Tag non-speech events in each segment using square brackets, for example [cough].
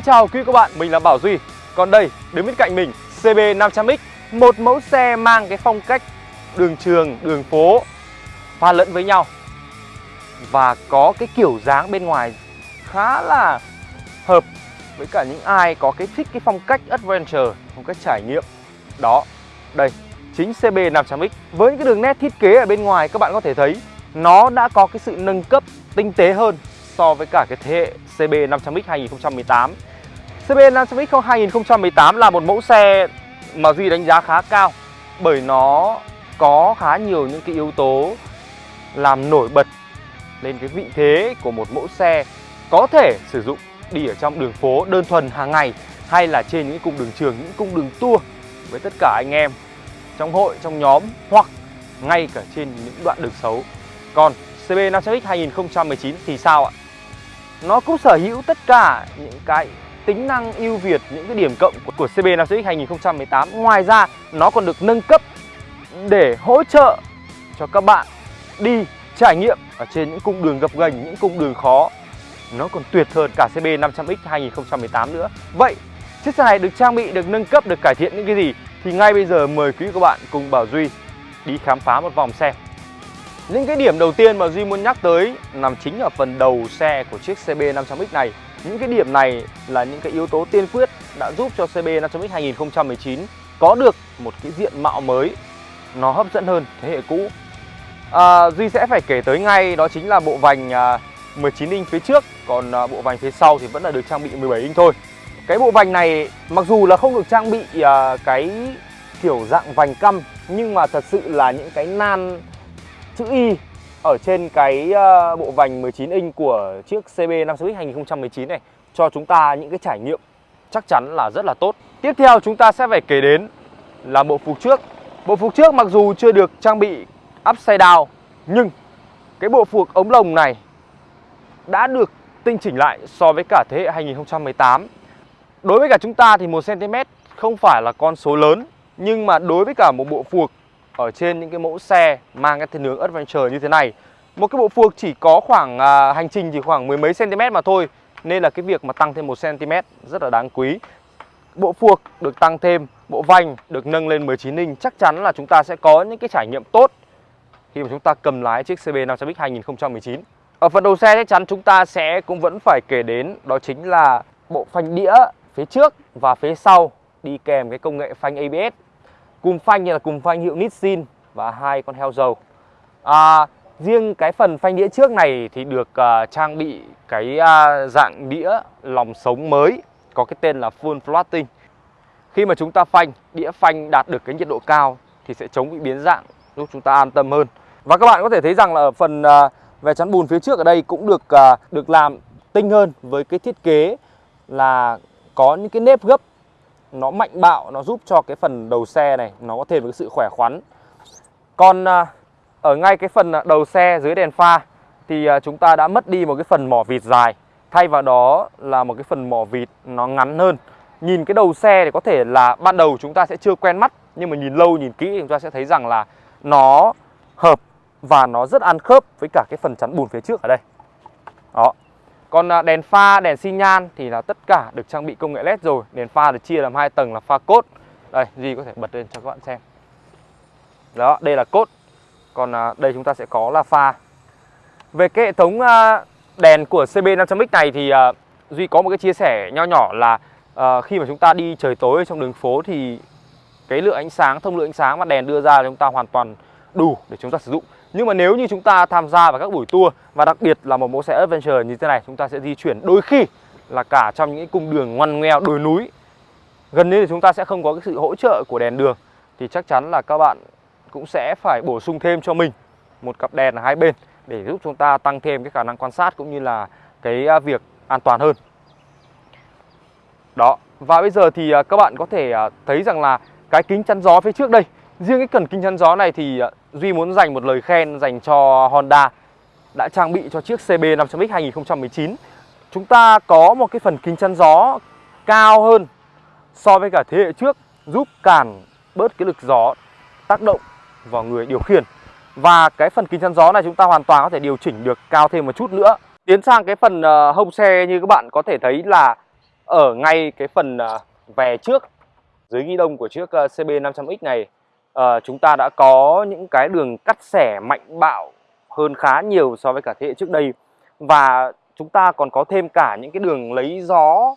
Xin chào quý các bạn, mình là Bảo Duy. Còn đây, đứng bên cạnh mình CB 500X Một mẫu xe mang cái phong cách đường trường, đường phố pha lẫn với nhau. Và có cái kiểu dáng bên ngoài khá là hợp với cả những ai có cái thích cái phong cách adventure, phong cách trải nghiệm. Đó, đây, chính CB 500X Với những cái đường nét thiết kế ở bên ngoài các bạn có thể thấy Nó đã có cái sự nâng cấp tinh tế hơn so với cả cái thế hệ CB 500X 2018 CBN Lancer X 2018 là một mẫu xe mà Duy đánh giá khá cao Bởi nó có khá nhiều những cái yếu tố làm nổi bật lên cái vị thế của một mẫu xe có thể sử dụng đi ở trong đường phố đơn thuần hàng ngày hay là trên những cung đường trường, những cung đường tour với tất cả anh em trong hội, trong nhóm hoặc ngay cả trên những đoạn đường xấu. Còn CB 500X 2019 thì sao ạ? Nó cũng sở hữu tất cả những cái tính năng ưu việt, những cái điểm cộng của CB 500X 2018. Ngoài ra, nó còn được nâng cấp để hỗ trợ cho các bạn đi trải nghiệm ở trên những cung đường gập ghềnh, những cung đường khó. Nó còn tuyệt hơn cả CB 500X 2018 nữa. Vậy, chiếc xe này được trang bị, được nâng cấp, được cải thiện những cái gì? Thì ngay bây giờ mời quý các bạn cùng Bảo Duy đi khám phá một vòng xem. Những cái điểm đầu tiên mà Duy muốn nhắc tới nằm chính ở phần đầu xe của chiếc CB 500X này. Những cái điểm này là những cái yếu tố tiên quyết đã giúp cho CB 500X 2019 có được một cái diện mạo mới nó hấp dẫn hơn thế hệ cũ. À, Duy sẽ phải kể tới ngay đó chính là bộ vành à, 19 inch phía trước, còn à, bộ vành phía sau thì vẫn là được trang bị 17 inch thôi. Cái bộ vành này mặc dù là không được trang bị à, cái kiểu dạng vành căm nhưng mà thật sự là những cái nan chữ Y ở trên cái ờ, bộ vành 19 inch của chiếc CB 500X 2019 này cho chúng ta những cái trải nghiệm chắc chắn là rất là tốt. Tiếp theo chúng ta sẽ phải kể đến là bộ phục trước. Bộ phục trước mặc dù chưa được trang bị upside down, nhưng cái bộ phục ống lồng này đã được tinh chỉnh lại so với cả thế hệ 2018. Đối với cả chúng ta thì 1cm không phải là con số lớn, nhưng mà đối với cả một bộ phuộc ở trên những cái mẫu xe mang cái thiên hướng adventure như thế này. Một cái bộ phuộc chỉ có khoảng à, hành trình chỉ khoảng mười mấy cm mà thôi nên là cái việc mà tăng thêm một cm rất là đáng quý. Bộ phuộc được tăng thêm bộ vành được nâng lên 19 inch chắc chắn là chúng ta sẽ có những cái trải nghiệm tốt khi mà chúng ta cầm lái chiếc CB 500X 2019 ở phần đầu xe chắc chắn chúng ta sẽ cũng vẫn phải kể đến đó chính là bộ phanh đĩa phía trước và phía sau đi kèm cái công nghệ phanh ABS Cùm phanh như là cùm phanh hiệu Nissin và hai con heo dầu. À, riêng cái phần phanh đĩa trước này thì được uh, trang bị cái uh, dạng đĩa lòng sống mới có cái tên là full floating. Khi mà chúng ta phanh, đĩa phanh đạt được cái nhiệt độ cao thì sẽ chống bị biến dạng giúp chúng ta an tâm hơn. Và các bạn có thể thấy rằng là ở phần uh, về chắn bùn phía trước ở đây cũng được uh, được làm tinh hơn với cái thiết kế là có những cái nếp gấp nó mạnh bạo, nó giúp cho cái phần đầu xe này, nó có thêm cái sự khỏe khoắn. Còn à, ở ngay cái phần à, đầu xe dưới đèn pha thì à, chúng ta đã mất đi một cái phần mỏ vịt dài. Thay vào đó là một cái phần mỏ vịt nó ngắn hơn. Nhìn cái đầu xe thì có thể là ban đầu chúng ta sẽ chưa quen mắt, nhưng mà nhìn lâu, nhìn kỹ chúng ta sẽ thấy rằng là nó hợp và nó rất ăn khớp với cả cái phần chắn bùn phía trước ở đây. Đó còn à, đèn pha, đèn xi nhan thì là tất cả được trang bị công nghệ LED rồi. Đèn pha được chia làm hai tầng là pha cốt. Đây, Duy có thể bật lên cho các bạn xem. Đó, đây là cốt. Còn à, đây chúng ta sẽ có là pha. Về cái hệ thống à, đèn của CB 500X này thì Duy có một cái chia sẻ nho nhỏ là khi mà chúng ta đi trời tối trong đường phố thì cái lượng ánh sáng, thông lượng ánh sáng mà đèn đưa ra chúng ta hoàn toàn đủ để chúng ta sử dụng nhưng mà nếu như chúng ta tham gia vào các buổi tour, và đặc biệt là một mẫu xe adventure như thế này, chúng ta sẽ di chuyển đôi khi là cả trong những cung đường ngoằn ngoèo, đồi núi. Gần như thì chúng ta sẽ không có cái sự hỗ trợ của đèn đường. Thì chắc chắn là các bạn cũng sẽ phải bổ sung thêm cho mình một cặp đèn ở hai bên để giúp chúng ta tăng thêm cái khả năng quan sát cũng như là cái à, việc an toàn hơn. Đó, và bây giờ thì à, các bạn có thể à, thấy rằng là cái kính chắn gió phía trước đây. Riêng cái cần kính chắn gió này thì Duy muốn dành một lời khen dành cho Honda, đã trang bị cho chiếc CB 500X 2019. Chúng ta có một cái phần kính chắn gió cao hơn so với cả thế hệ trước, giúp cản bớt cái lực gió tác động vào người điều khiển. Và cái phần kính chắn gió này chúng ta hoàn toàn có thể điều chỉnh được cao thêm một chút nữa. Tiến sang cái phần ờ, hông xe như các bạn có thể thấy là ở ngay cái phần ờ, về trước, dưới ghi đông của chiếc ờ, CB 500X này uh, chúng ta đã có những cái đường cắt xẻ mạnh bạo hơn khá nhiều so với cả thế hệ trước đây. Và chúng ta còn có thêm cả những cái đường lấy gió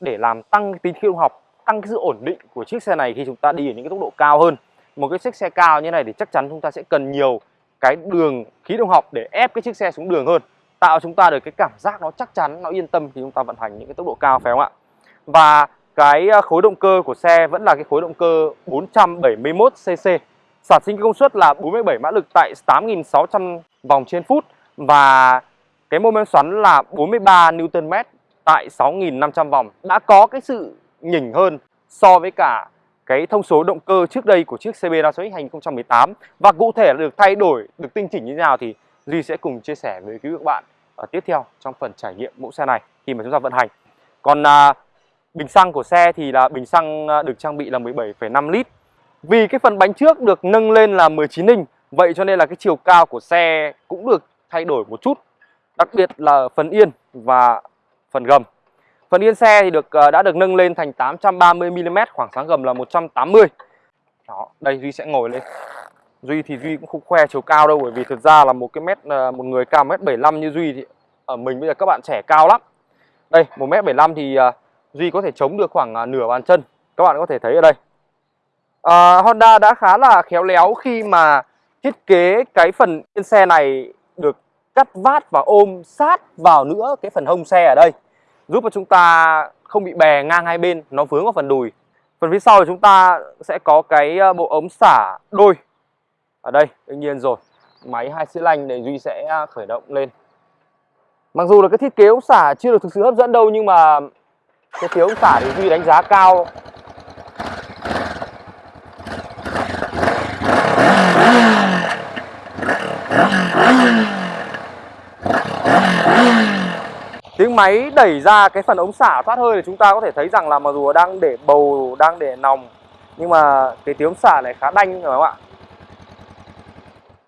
để làm tăng tính khí học tăng cái sự ổn định của chiếc xe này khi chúng ta đi ở những cái tốc độ cao hơn. Một cái chiếc xe cao như này thì chắc chắn chúng ta sẽ cần nhiều cái đường khí động học để ép cái chiếc xe xuống đường hơn tạo chúng ta được cái cảm giác nó chắc chắn nó yên tâm khi chúng ta vận hành những cái tốc độ cao phải không ạ? Và cái à, khối động cơ của xe vẫn là cái khối động cơ 471 cc sản sinh công suất là 47 mã lực tại 8.600 vòng trên phút và cái mô men xoắn là 43 Nm tại 6.500 vòng. Đã có cái sự nhỉnh hơn so với cả cái thông số động cơ trước đây của chiếc CB Nasox 2018 và cụ thể là được thay đổi, được tinh chỉnh như thế nào thì Duy sẽ cùng chia sẻ với quý vị các bạn ở tiếp theo trong phần trải nghiệm mẫu xe này khi mà chúng ta vận hành. Còn à, bình xăng của xe thì là bình xăng ờ, được trang bị là 17,5 lít. Vì cái phần bánh trước được nâng lên là 19 inch, vậy cho nên là cái chiều cao của xe cũng được thay đổi một chút. Đặc biệt là phần yên và phần gầm. Phần yên xe thì được ờ, đã được nâng lên thành 830 mm, khoảng sáng gầm là 180. Đó, đây Duy sẽ ngồi lên. Duy thì Duy cũng không khoe chiều cao đâu bởi vì thực ra là một cái mét ờ, một người cao mét 75 như Duy thì ở mình bây giờ các bạn trẻ cao lắm. Đây, 1 mét 75 thì Duy có thể chống được khoảng à, nửa bàn chân. Các bạn có thể thấy ở đây. à, Honda đã khá là khéo léo khi mà thiết kế cái phần yên xe này được cắt vát và ôm sát vào nữa cái phần hông xe ở đây giúp cho chúng ta không bị bè ngang hai bên nó vướng vào phần đùi phần phía sau thì chúng ta sẽ có cái à, bộ ống xả đôi ở đây đương nhiên rồi máy hai xi lanh để duy sẽ à, khởi động lên mặc dù là cái thiết kế ống xả chưa được thực sự hấp dẫn đâu nhưng mà cái phiếu ống xả thì duy đánh giá cao. Tiếng máy đẩy ra cái phần ống xả thoát hơi thì chúng ta có thể thấy rằng là mặc dù đang để bầu đang để nòng nhưng mà cái tiếng xả này khá đanh phải không ạ?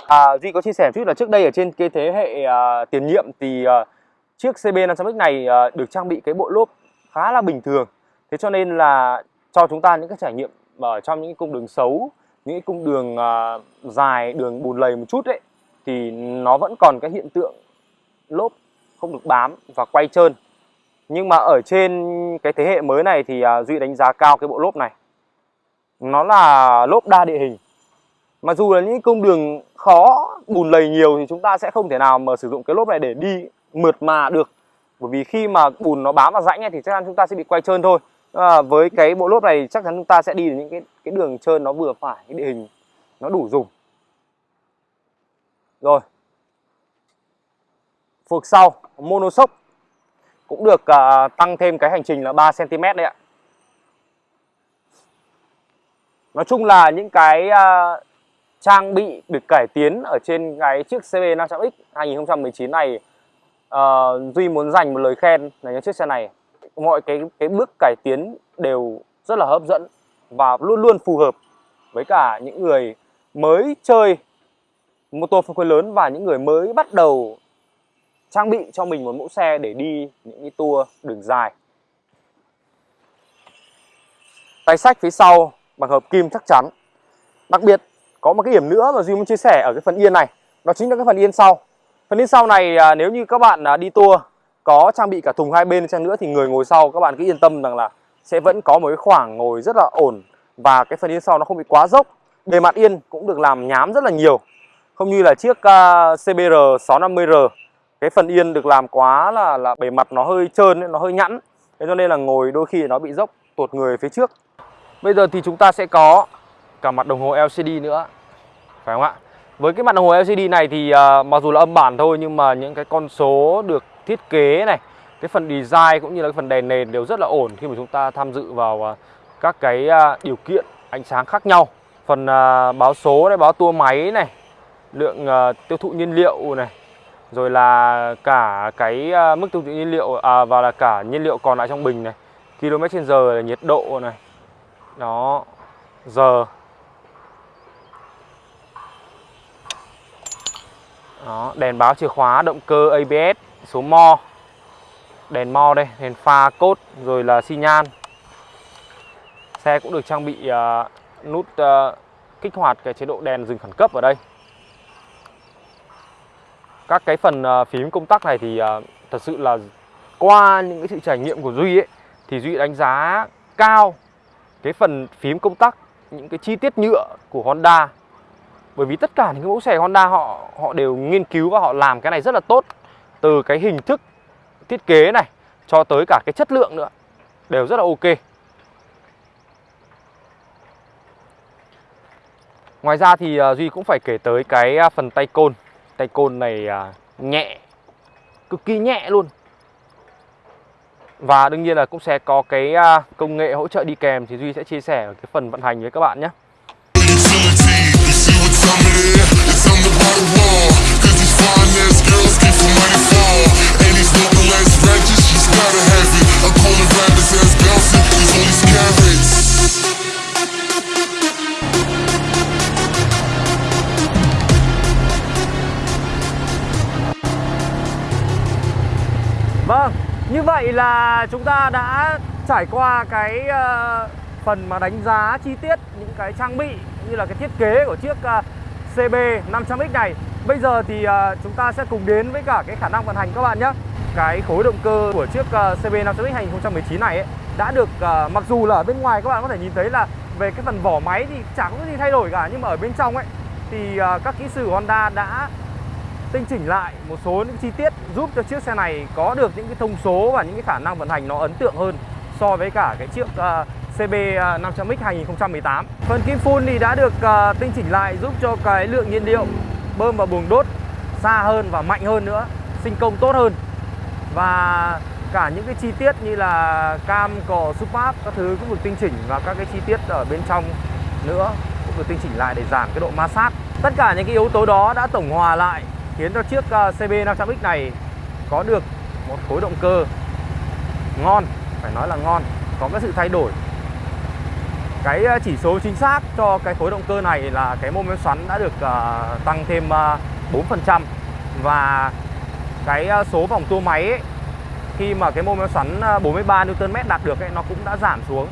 À, Duy có chia sẻ một chút là trước đây ở trên cái thế hệ uh, tiền nhiệm thì uh, chiếc CB 500X này uh, được trang bị cái bộ lốp khá là bình thường. Thế cho nên là cho chúng ta những cái trải nghiệm ở trong những cung đường xấu, những cung đường uh, dài, đường bùn lầy một chút đấy thì nó vẫn còn cái hiện tượng lốp không được bám và quay trơn. Nhưng mà ở trên cái thế hệ mới này thì uh, Duy đánh giá cao cái bộ lốp này. Nó là lốp đa địa hình mà dù là những cung đường khó bùn lầy nhiều thì chúng ta sẽ không thể nào mà sử dụng cái lốp này để đi mượt mà được bởi vì khi mà bùn nó bám vào rãnh ấy, thì chắc chắn chúng ta sẽ bị quay trơn thôi. À, với cái bộ lốp này chắc chắn chúng ta sẽ đi được những cái cái đường trơn nó vừa phải cái địa hình nó đủ dùng. Rồi. Phuộc sau monoshock cũng được uh, tăng thêm cái hành trình là 3 cm đấy ạ. Nói chung là những cái uh, trang bị được cải tiến ở trên cái chiếc CB 500X 2019 này uh, Duy muốn dành một lời khen là những chiếc xe này. Mọi cái cái bước cải tiến đều rất là hấp dẫn và luôn luôn phù hợp với cả những người mới chơi mô tô phân khối lớn và những người mới bắt đầu trang bị cho mình một mẫu xe để đi những cái tour đường dài. Tay sách phía sau bằng hợp kim chắc chắn. Đặc biệt có một cái điểm nữa mà Duy muốn chia sẻ ở cái phần yên này đó chính là cái phần yên sau phần yên sau này à, nếu như các bạn à, đi tour có trang bị cả thùng hai bên chăng nữa thì người ngồi sau các bạn cứ yên tâm rằng là sẽ vẫn có một cái khoảng ngồi rất là ổn và cái phần yên sau nó không bị quá dốc. Bề mặt yên cũng được làm nhám rất là nhiều. Không như là chiếc uh, CBR 650R cái phần yên được làm quá là là bề mặt nó hơi trơn nó hơi nhẵn. Thế cho nên là ngồi đôi khi nó bị dốc tuột người phía trước. Bây giờ thì chúng ta sẽ có cả mặt đồng hồ LCD nữa phải không ạ? Với cái mặt đồng hồ LCD này thì uh, mặc dù là âm bản thôi nhưng mà những cái con số được thiết kế này cái phần design cũng như là cái phần đèn nền đều rất là ổn khi mà chúng ta tham dự vào uh, các cái uh, điều kiện ánh sáng khác nhau. Phần uh, báo số này báo tua máy này lượng uh, tiêu thụ nhiên liệu này rồi là cả cái uh, mức tiêu thụ nhiên liệu à, và là cả nhiên liệu còn lại trong bình này km trên giờ là nhiệt độ này. Đó giờ. Đó, đèn báo chìa khóa, động cơ ABS, số mo. Đèn mo đây đèn pha cốt rồi là xi nhan. Xe cũng được trang bị uh, nút uh, kích hoạt cái chế độ đèn dừng khẩn cấp ở đây. Các cái phần uh, phím công tắc này thì uh, thật sự là qua những cái sự trải nghiệm của Duy ấy thì Duy đánh giá cao cái phần phím công tắc những cái chi tiết nhựa của Honda bởi vì tất cả những cái mẫu xe Honda họ họ đều nghiên cứu và họ làm cái này rất là tốt. Từ cái hình thức thiết kế này cho tới cả cái chất lượng nữa, đều rất là ok. Ngoài ra thì à, Duy cũng phải kể tới cái à, phần tay côn. Tay côn này à, nhẹ, Cực kỳ nhẹ luôn. Và đương nhiên là cũng sẽ có cái công nghệ hỗ trợ đi kèm Thì Duy sẽ chia sẻ ở cái phần vận hành với các bạn nhé. Vâng, như vậy là chúng ta đã trải qua cái uh, phần mà đánh giá chi tiết những cái trang bị như là cái thiết kế của chiếc uh, CB 500X này. Bây giờ thì uh, chúng ta sẽ cùng đến với cả cái khả năng vận hành các bạn nhé. Cái khối động cơ của chiếc uh, CB 500X 2019 này ấy, đã được uh, mặc dù là ở bên ngoài các bạn có thể nhìn thấy là về cái phần vỏ máy thì chẳng có gì thay đổi cả nhưng mà ở bên trong ấy thì uh, các kỹ sư Honda đã tinh chỉnh lại một số những chi tiết giúp cho chiếc xe này có được những cái thông số và những cái khả năng vận hành nó ấn tượng hơn so với cả cái chiếc CB 500X 2018. Phần kim phun thì đã được uh, tinh chỉnh lại giúp cho cái lượng nhiên liệu bơm vào buồng đốt xa hơn và mạnh hơn nữa, sinh công tốt hơn. Và cả những cái chi tiết như là cam cò supap các thứ cũng được tinh chỉnh và các cái chi tiết ở bên trong nữa cũng được tinh chỉnh lại để giảm cái độ ma sát. Tất cả những cái yếu tố đó đã tổng hòa lại khiến cho chiếc à, CB 500X này có được một khối động cơ ngon, phải nói là ngon, có cái sự thay đổi. Cái ờ, chỉ số chính xác cho cái khối động cơ này là cái mô men xoắn đã được uh, tăng thêm ờ, uh, 4% và cái uh, số vòng tua máy ấy, khi mà cái mô men xoắn 43 Nm đạt được ấy, nó cũng đã giảm xuống.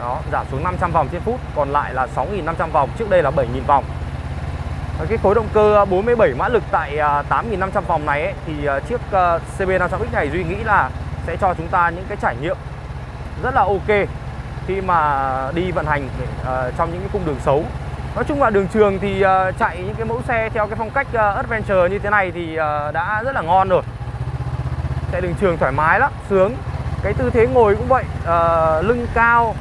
Đó, giảm xuống 500 vòng trên phút, còn lại là 6.500 vòng, trước đây là 7.000 vòng. Và cái khối động cơ 47 mã lực tại 8.500 vòng này ấy, thì à, chiếc à, CB500X này Duy nghĩ là sẽ cho chúng ta những cái trải nghiệm rất là ok khi mà đi vận hành ờ, trong những cái cung đường xấu. Nói chung là đường trường thì ờ, chạy những cái mẫu xe theo cái phong cách ờ, adventure như thế này thì đã rất là ngon rồi. Chạy đường trường thoải mái lắm, sướng. Cái tư thế ngồi cũng vậy, lưng cao,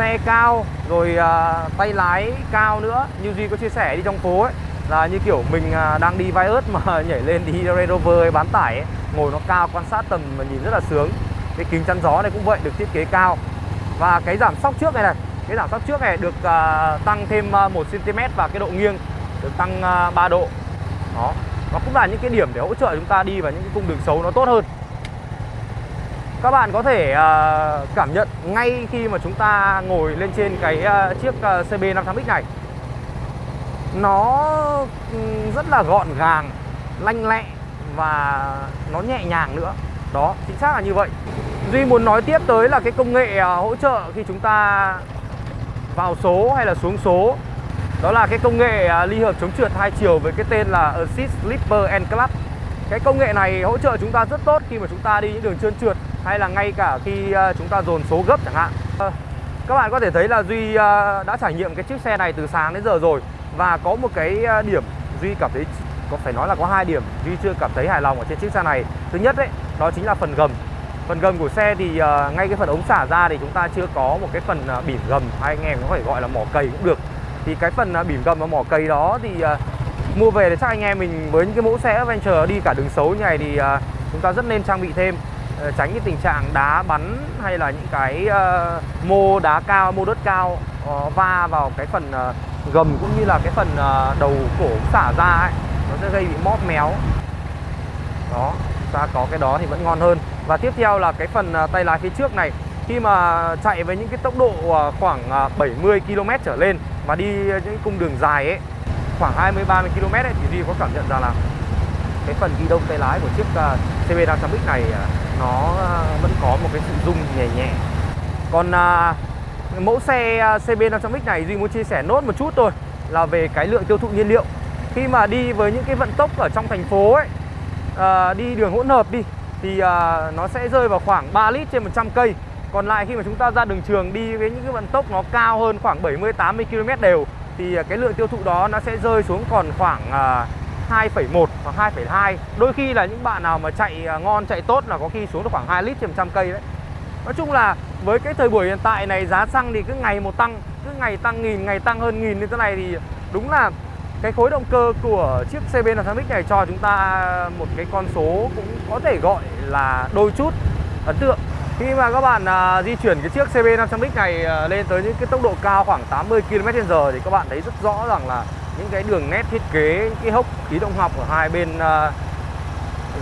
xe cao rồi uh, tay lái cao nữa. Như duy có chia sẻ đi trong phố ấy là như kiểu mình uh, đang đi vai ớt mà [laughs] nhảy lên đi Range Rover ấy, bán tải ấy. ngồi nó cao quan sát tầm mà nhìn rất là sướng. Cái kính chắn gió này cũng vậy được thiết kế cao và cái giảm sóc trước này này cái giảm sóc trước này được uh, tăng thêm uh, 1 cm và cái độ nghiêng được tăng à, uh, 3 độ. Đó nó cũng là những cái điểm để hỗ trợ chúng ta đi vào những cái cung đường xấu nó tốt hơn. Các bạn có thể uh, cảm nhận ngay khi mà chúng ta ngồi lên trên cái uh, chiếc uh, CB 500X này. Nó rất là gọn gàng lanh lẹ và nó nhẹ nhàng nữa. Đó chính xác là như vậy. Duy muốn nói tiếp tới là cái công nghệ à, hỗ trợ khi chúng ta vào số hay là xuống số. Đó là cái công nghệ à, ly hợp chống trượt hai chiều với cái tên là Assist Slipper and Clutch cái công nghệ này hỗ trợ chúng ta rất tốt khi mà chúng ta đi những đường trơn trượt hay là ngay cả khi à, chúng ta dồn số gấp chẳng hạn. Ờ, các bạn có thể thấy là Duy đã trải nghiệm cái chiếc xe này từ sáng đến giờ rồi và có một cái điểm Duy cảm thấy, có phải nói là có hai điểm Duy chưa cảm thấy hài lòng ở trên chiếc xe này. Thứ nhất đấy đó chính là phần gầm phần gầm của xe thì ờ, ngay cái phần ống xả ra thì chúng ta chưa có một cái phần ờ, bỉm gầm hay anh em có thể gọi là mỏ cầy cũng được. Thì cái phần ờ, bỉm gầm và mỏ cầy đó thì mua về để chắc anh em mình với những cái mẫu xe Adventure đi cả đường xấu như này thì chúng ta rất nên trang bị thêm. Uh, tránh cái tình trạng đá bắn hay là những cái uh, mô đá cao, mô đất cao uh, va vào cái phần uh, gầm cũng như là cái phần uh, đầu cổ xả ra ấy. Nó sẽ gây bị móp méo. Đó ta có cái đó thì vẫn ngon hơn. Và tiếp theo là cái phần à, tay lái phía trước này. Khi mà chạy với những cái tốc độ à, khoảng à, 70 km trở lên mà đi những cung đường dài ấy, khoảng 20 30 km ấy, thì Duy có cảm nhận ra là cái phần ghi đông tay lái của chiếc CB500X này nó vẫn có một cái sự rung nhẹ nhẹ. Còn mẫu xe CB 500X này Duy muốn chia sẻ nốt một chút thôi là về cái lượng tiêu thụ nhiên liệu. Khi mà đi với những cái vận tốc ở trong thành phố ấy à, đi đường hỗn hợp đi thì à, nó sẽ rơi vào khoảng 3 lít trên 100 cây. Còn lại khi mà chúng ta ra đường trường đi với những cái vận tốc nó cao hơn khoảng 70 80 km đều thì ờ, cái lượng tiêu thụ đó nó sẽ rơi xuống còn khoảng à, 2,1 hoặc 2,2 Đôi khi là những bạn nào mà chạy ngon, chạy tốt là có khi xuống được khoảng 2 lít trên 100 cây đấy. Nói chung là với cái thời buổi hiện tại này giá xăng thì cứ ngày một tăng Cứ ngày tăng nghìn, ngày tăng hơn nghìn như thế này thì đúng là cái khối động cơ của chiếc CB 500X này cho chúng ta một cái con số cũng có thể gọi là đôi chút ấn tượng. Khi mà các bạn à, di chuyển cái chiếc CB 500X này à, lên tới những cái tốc độ cao khoảng 80 km/h thì các bạn thấy rất rõ rằng là những cái đường nét thiết kế những cái hốc khí động học ở hai bên à,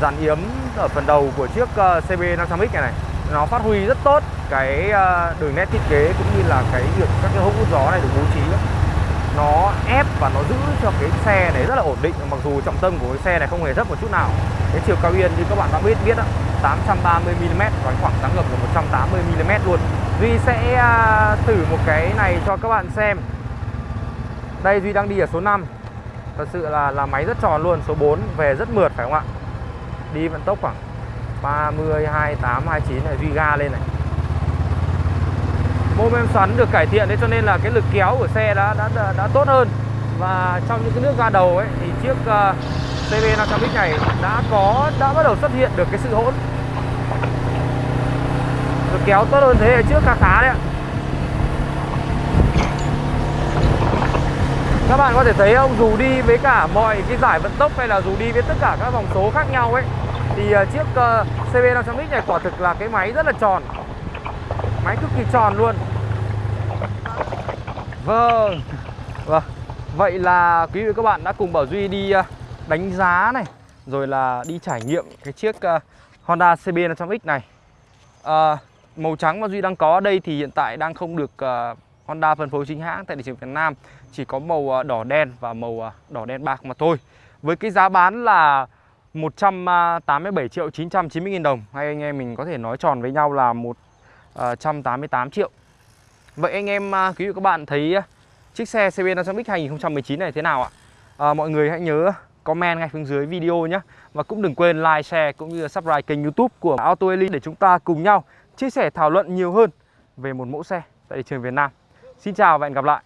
dàn yếm ở phần đầu của chiếc à, CB 500X này này nó phát huy rất tốt cái à, đường nét thiết kế cũng như là cái việc các cái hốc hút gió này được bố trí nó ép và nó giữ cho cái xe này rất là ổn định. Mặc dù trọng tâm của cái xe này không hề thấp một chút nào. Cái chiều cao yên như các bạn đã biết biết đó 830 mm và khoảng tăng gầm là 180 mm luôn. Duy sẽ à, thử một cái này cho các bạn xem. Đây Duy đang đi ở số 5 Thật sự là là máy rất tròn luôn Số 4 về rất mượt phải không ạ? Đi vận tốc khoảng 30, 28, 29 này Duy ga lên này. Mô men xoắn được cải thiện đấy cho nên là cái lực kéo của xe đã đã, đã, đã tốt hơn. Và trong những cái nước ga đầu ấy thì chiếc uh, CB 500X này đã có đã bắt đầu xuất hiện được cái sự hỗn. Lực kéo tốt hơn thế hệ trước khá khá đấy ạ. Các bạn có thể thấy ông dù đi với cả mọi cái giải vận tốc hay là dù đi với tất cả các vòng số khác nhau ấy Thì uh, chiếc ờ, uh, CB500X này quả thực là cái máy rất là tròn. Máy cực kỳ tròn luôn. Vâng. Vâng. Vậy là quý vị các bạn đã cùng Bảo Duy đi à, đánh giá này Rồi là đi trải nghiệm cái chiếc à, Honda CB500X này. À, Màu trắng mà Duy đang có ở đây thì hiện tại đang không được à, Honda phân phối chính hãng tại thị trường Việt Nam. Chỉ có màu đỏ đen và màu đỏ đen bạc mà thôi. Với cái giá bán là 187 triệu 990 nghìn đồng. Hay anh em mình có thể nói tròn với nhau là 188 triệu. Vậy anh em à, quý vị các bạn thấy à, chiếc xe CB 500X 2019 này thế nào ạ? À, mọi người hãy nhớ comment ngay phía dưới video nhé. Và cũng đừng quên like, share cũng như subscribe kênh youtube của Auto Elite để chúng ta cùng nhau chia sẻ thảo luận nhiều hơn về một mẫu xe tại thị trường Việt Nam. Xin chào và hẹn gặp lại.